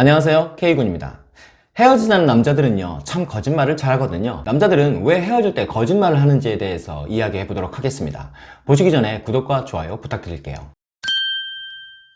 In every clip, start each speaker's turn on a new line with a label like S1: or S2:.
S1: 안녕하세요. K군입니다. 헤어지자는 남자들은요 참 거짓말을 잘하거든요. 남자들은 왜 헤어질 때 거짓말을 하는지에 대해서 이야기해 보도록 하겠습니다. 보시기 전에 구독과 좋아요 부탁드릴게요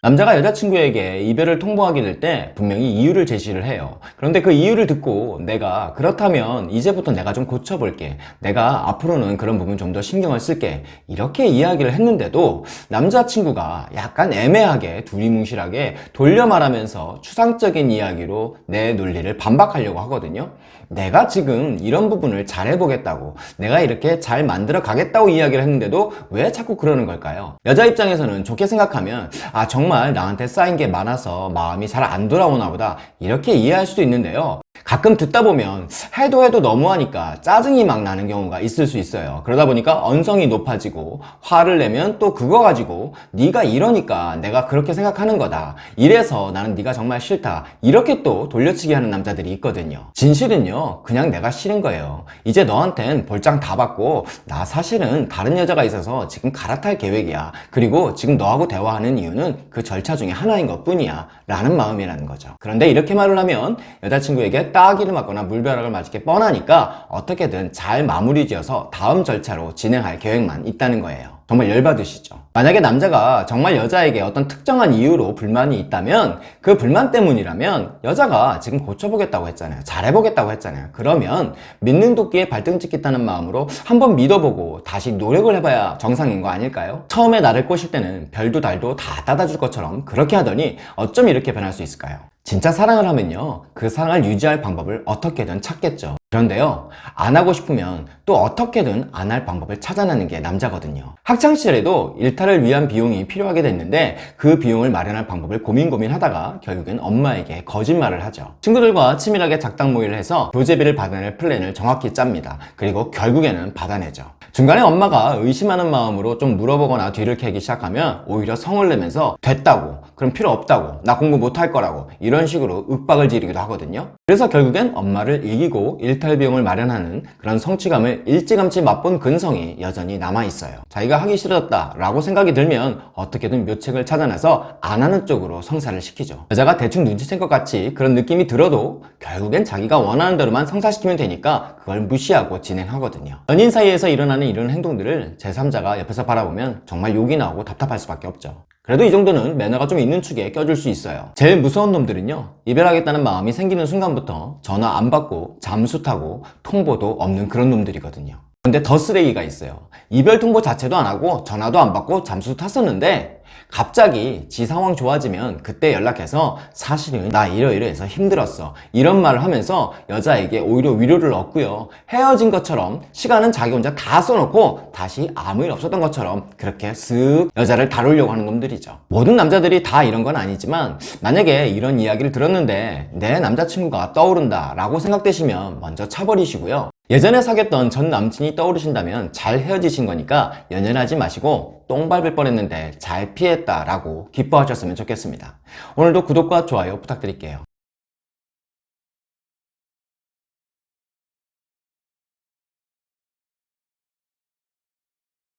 S1: 남자가 여자친구에게 이별을 통보하게 될 때 분명히 이유를 제시를 해요. 그런데 그 이유를 듣고 내가 그렇다면 이제부터 내가 좀 고쳐볼게. 내가 앞으로는 그런 부분 좀 더 신경을 쓸게. 이렇게 이야기를 했는데도 남자친구가 약간 애매하게 두리뭉실하게 돌려 말하면서 추상적인 이야기로 내 논리를 반박하려고 하거든요. 내가 지금 이런 부분을 잘 해보겠다고 내가 이렇게 잘 만들어 가겠다고 이야기를 했는데도 왜 자꾸 그러는 걸까요? 여자 입장에서는 좋게 생각하면 아 정말 나한테 쌓인 게 많아서 마음이 잘 안 돌아오나 보다. 이렇게 이해할 수도 있는데요 가끔 듣다 보면 해도 해도 너무하니까 짜증이 막 나는 경우가 있을 수 있어요. 그러다 보니까 언성이 높아지고 화를 내면 또 그거 가지고 네가 이러니까 내가 그렇게 생각하는 거다. 이래서 나는 네가 정말 싫다. 이렇게 또 돌려치기 하는 남자들이 있거든요. 진실은요 그냥 내가 싫은 거예요. 이제 너한텐 볼장 다 받고 나 사실은 다른 여자가 있어서 지금 갈아탈 계획이야. 그리고 지금 너하고 대화하는 이유는 그 절차 중에 하나인 것 뿐이야. 라는 마음이라는 거죠. 그런데 이렇게 말을 하면 여자친구에게 따기를 맞거나 물벼락을 맞을 게 뻔하니까 어떻게든 잘 마무리 지어서 다음 절차로 진행할 계획만 있다는 거예요 정말 열받으시죠 만약에 남자가 정말 여자에게 어떤 특정한 이유로 불만이 있다면 그 불만 때문이라면 여자가 지금 고쳐보겠다고 했잖아요 잘해보겠다고 했잖아요 그러면 믿는 도끼에 발등 찍겠다는 마음으로 한번 믿어보고 다시 노력을 해봐야 정상인 거 아닐까요? 처음에 나를 꼬실 때는 별도 달도 다 따다줄 것처럼 그렇게 하더니 어쩜 이렇게 변할 수 있을까요? 진짜 사랑을 하면요. 그 사랑을 유지할 방법을 어떻게든 찾겠죠 그런데요 안 하고 싶으면 또 어떻게든 안 할 방법을 찾아내는 게 남자거든요. 학창시절에도 일탈을 위한 비용이 필요하게 됐는데 그 비용을 마련할 방법을 고민 고민 하다가 결국엔 엄마에게 거짓말을 하죠. 친구들과 치밀하게 작당 모의를 해서 교재비를 받아낼 플랜을 정확히 짭니다. 그리고 결국에는 받아내죠. 중간에 엄마가 의심하는 마음으로 좀 물어보거나 뒤를 캐기 시작하면 오히려 성을 내면서 됐다고 그럼 필요 없다고 나 공부 못할 거라고 이런 식으로 윽박을 지르기도 하거든요. 그래서 결국엔 엄마를 이기고 일탈 비용을 마련하는 그런 성취감을 일찌감치 맛본 근성이 여전히 남아있어요. 자기가 하기 싫어졌다 라고 생각이 들면 어떻게든 묘책을 찾아내서 안 하는 쪽으로 성사를 시키죠. 여자가 대충 눈치챈 것 같이 그런 느낌이 들어도 결국엔 자기가 원하는 대로만 성사시키면 되니까 그걸 무시하고 진행하거든요. 연인 사이에서 일어나는 이런 행동들을 제3자가 옆에서 바라보면 정말 욕이 나오고 답답할 수밖에 없죠 그래도 이 정도는 매너가 좀 있는 축에 껴줄 수 있어요. 제일 무서운 놈들은요 이별하겠다는 마음이 생기는 순간부터 전화 안 받고 잠수 타고 통보도 없는 그런 놈들이거든요 근데 더 쓰레기가 있어요. 이별 통보 자체도 안 하고 전화도 안 받고 잠수 탔었는데 갑자기 지 상황 좋아지면 그때 연락해서 사실은 나 이러이러해서 힘들었어. 이런 말을 하면서 여자에게 오히려 위로를 얻고요. 헤어진 것처럼 시간은 자기 혼자 다 써놓고 다시 아무 일 없었던 것처럼 그렇게 쓱 여자를 다루려고 하는 놈들이죠. 모든 남자들이 다 이런 건 아니지만 만약에 이런 이야기를 들었는데 내 남자친구가 떠오른다 라고 생각되시면 먼저 차버리시고요 예전에 사귀었던 전 남친이 떠오르신다면 잘 헤어지신 거니까 연연하지 마시고 똥 밟을 뻔했는데 잘 피했다 라고 기뻐하셨으면 좋겠습니다. 오늘도 구독과 좋아요 부탁드릴게요